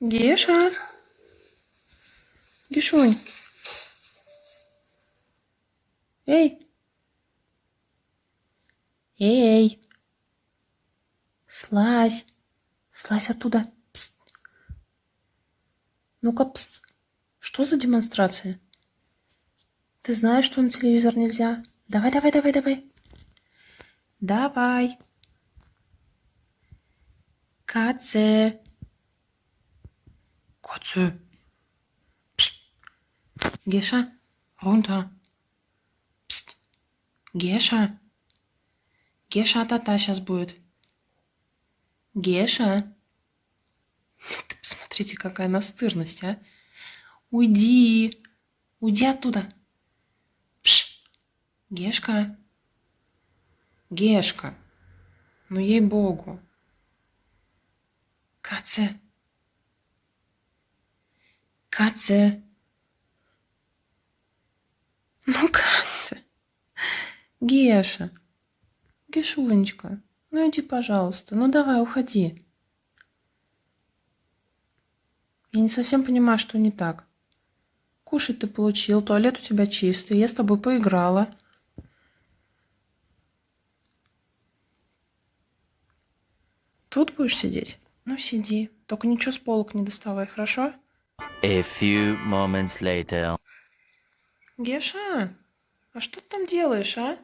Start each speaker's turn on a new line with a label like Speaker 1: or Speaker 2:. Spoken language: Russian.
Speaker 1: Геша? Гешунь? Эй! Эй! Слазь! Слазь оттуда! Ну-ка, пс. Что за демонстрация? Ты знаешь, что на телевизор нельзя? Давай, давай, давай, давай. Давай. Каце. Katze. Psst. Gescha, runter. Пст. Геша. Геша тата сейчас будет. Геша. Посмотрите, какая настырность, а. Уйди. Уйди оттуда. Пш. Гешка. Гешка. Ну, ей-богу. Каце. Каце. Ну, Катя. Геша. Гешунечка. Ну иди, пожалуйста. Ну давай, уходи. Я не совсем понимаю, что не так. Кушать ты получил, туалет у тебя чистый, я с тобой поиграла. Тут будешь сидеть? Ну, сиди. Только ничего с полок не доставай, хорошо?
Speaker 2: A few moments later.
Speaker 1: Геша, а что ты там делаешь, а?